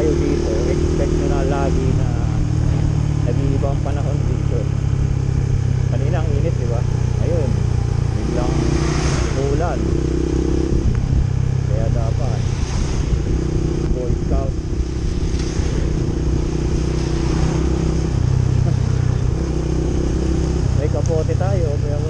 kayo dito, expect nyo na lagi na nag-iibang panahon dito. Kanina ang init, di ba? Ayun, biglang umulan. Kaya dapat Boy Scout May kapote tayo, pero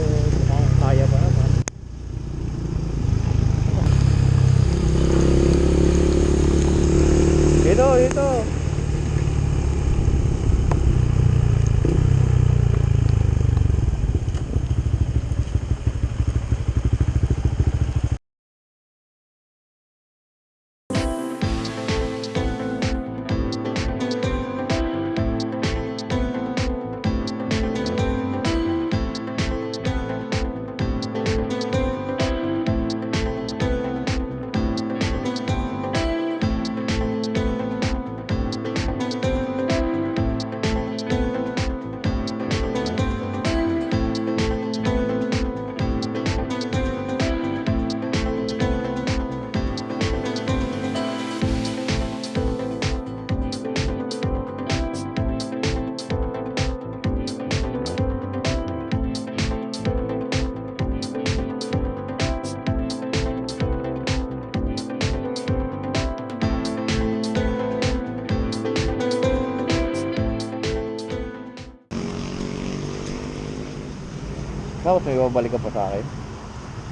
Bakit may babalik ka pa sa akin?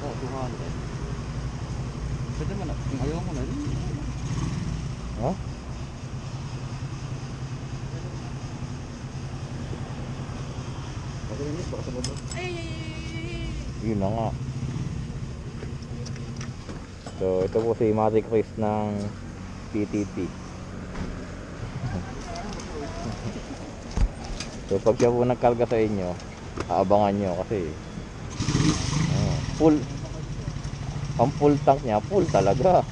Oo, 200. Pwede mo na. Kung ayaw mo na, yun. Ha? Baba. Yun na nga. So, ito po si Matic Chris ng PTT. so, pag siya po nagkarga sa inyo, aabangan nyo kasi oh, full ang full tank niya, full talaga.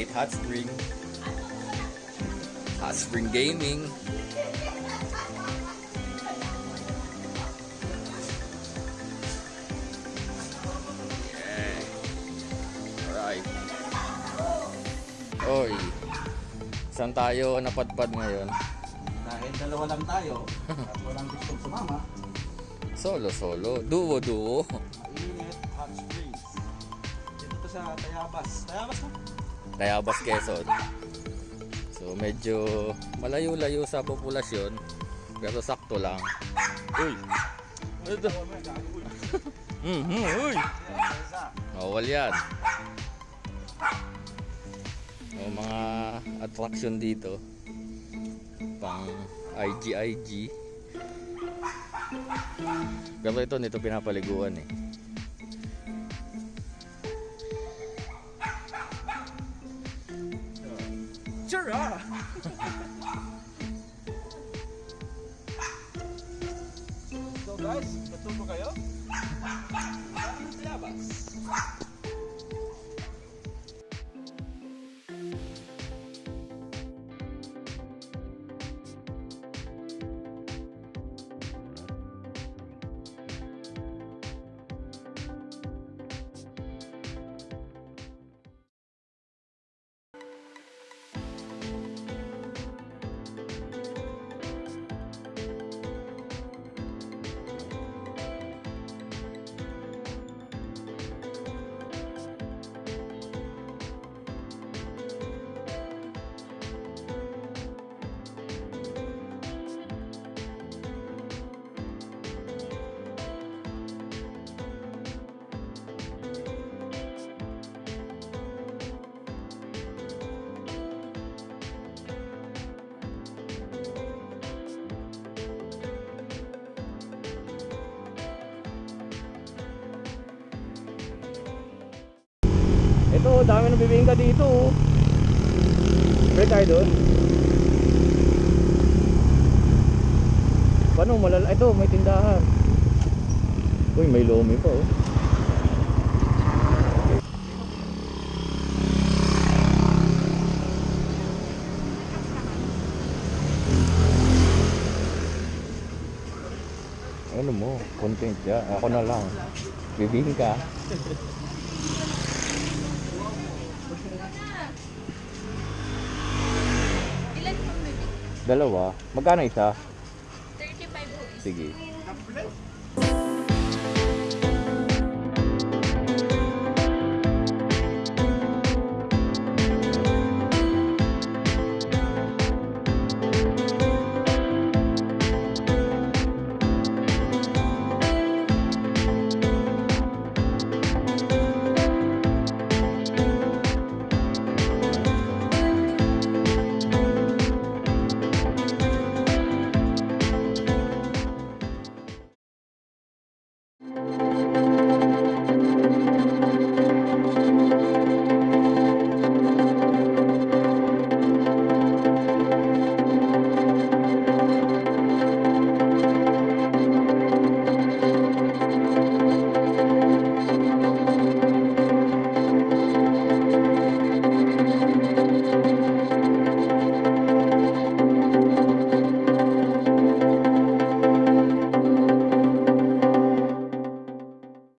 Mainit hot spring. Hot spring gaming. Alright. Oy. Saan tayo napadpad ngayon? Dahil dalawa lang tayo, at walang gustong sumama, Solo solo. Duo duo. mainit, hot springs. Dito to sa Tayabas. Tayabas mo? Tayabas Quezon. So medyo malayo-layo sa populasyon pero sakto lang. Uy. Ito. Mhm, uy. Bawal yan. O mga attraction dito. Pang IG-IG. Pero ito, nito pinapaliguan eh. Sure ah! so guys, natuto kayo? Ito, dami ng bibingka dito. oh. Pwede tayo doon. Paano malala? Ito, may tindahan. Uy, may lomi pa oh. Ano mo? Content ya. Ako na lang. Bibingka. Dalawa. Magkano isa? 35 po. Sige.